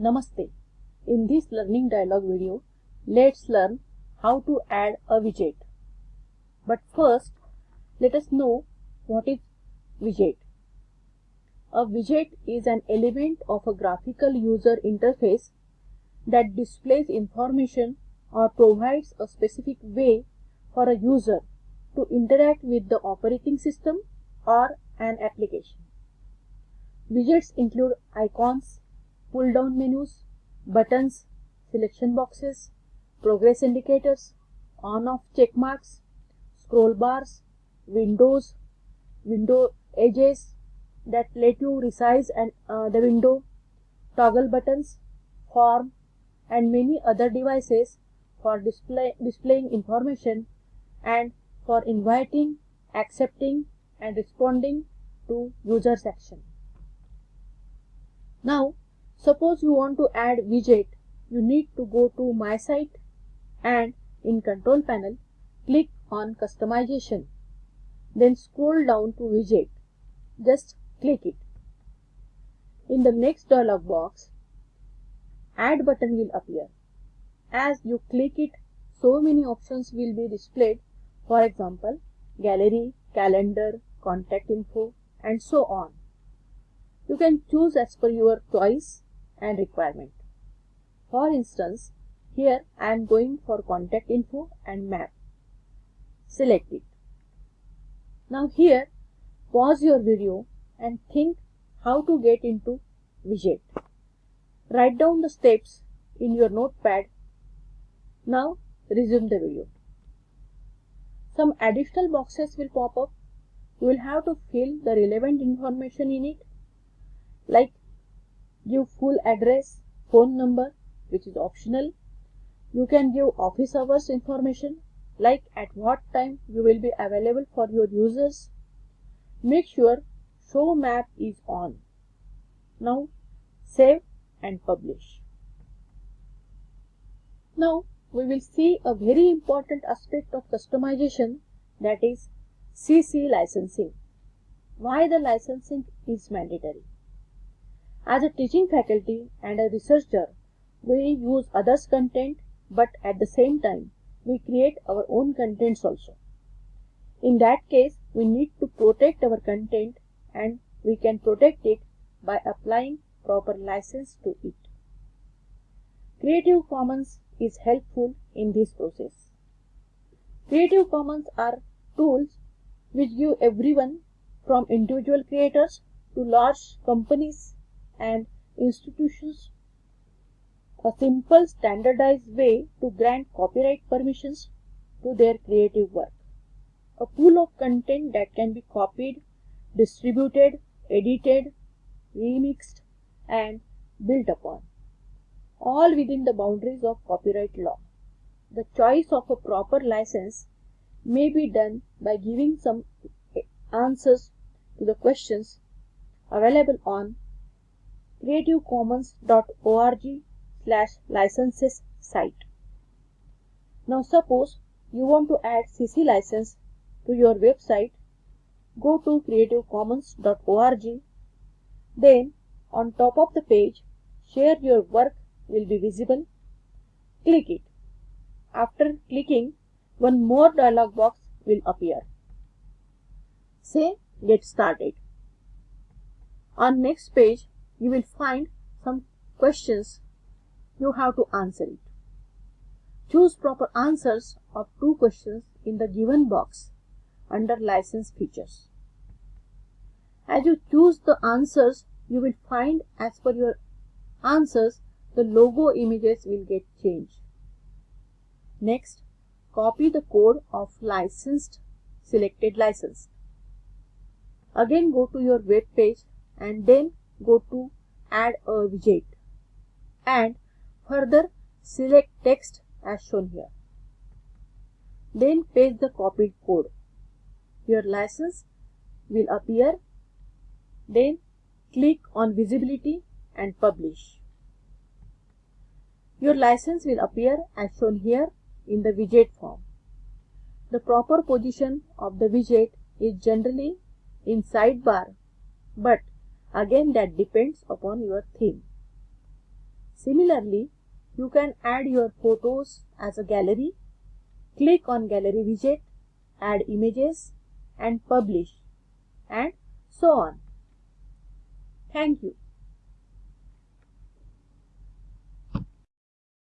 Namaste. In this learning dialog video, let's learn how to add a widget. But first, let us know what is widget. A widget is an element of a graphical user interface that displays information or provides a specific way for a user to interact with the operating system or an application. Widgets include icons, pull-down menus, buttons, selection boxes, progress indicators, on-off check marks, scroll bars, windows, window edges that let you resize and, uh, the window, toggle buttons, form, and many other devices for display, displaying information and for inviting, accepting, and responding to user's action. Now, suppose you want to add widget, you need to go to My Site and in Control Panel, click on Customization. Then scroll down to Widget. Just click it. In the next dialog box, Add button will appear. As you click it, so many options will be displayed. For example, gallery, calendar, contact info, and so on. You can choose as per your choice and requirement. For instance, here I am going for contact info and map. Select it. Now here, pause your video and think how to get into widget. Write down the steps in your notepad. Now resume the video. Some additional boxes will pop up. You will have to fill the relevant information in it like give full address, phone number which is optional. You can give office hours information like at what time you will be available for your users. Make sure show map is on. Now save and publish. Now we will see a very important aspect of customization that is CC licensing. Why the licensing is mandatory. As a teaching faculty and a researcher, we use others' content but at the same time we create our own contents also. In that case, we need to protect our content and we can protect it by applying proper license to it. Creative Commons is helpful in this process. Creative Commons are tools which give everyone from individual creators to large companies and institutions a simple standardized way to grant copyright permissions to their creative work. A pool of content that can be copied, distributed, edited, remixed and built upon, all within the boundaries of copyright law. The choice of a proper license may be done by giving some answers to the questions available on creativecommons.org slash licenses site. Now suppose you want to add CC license to your website, go to creativecommons.org. Then on top of the page, share your work will be visible. Click it. After clicking, one more dialog box will appear. Say get started. On next page, you will find some questions you have to answer it. Choose proper answers of two questions in the given box under license features. As you choose the answers, you will find as per your answers, the logo images will get changed. Next, copy the code of licensed selected license. Again go to your web page and then go to add a widget and further select text as shown here. Then paste the copied code. Your license will appear. Then click on visibility and publish. Your license will appear as shown here in the widget form. The proper position of the widget is generally in sidebar but Again that depends upon your theme. Similarly, you can add your photos as a gallery. Click on gallery widget, add images and publish and so on. Thank you.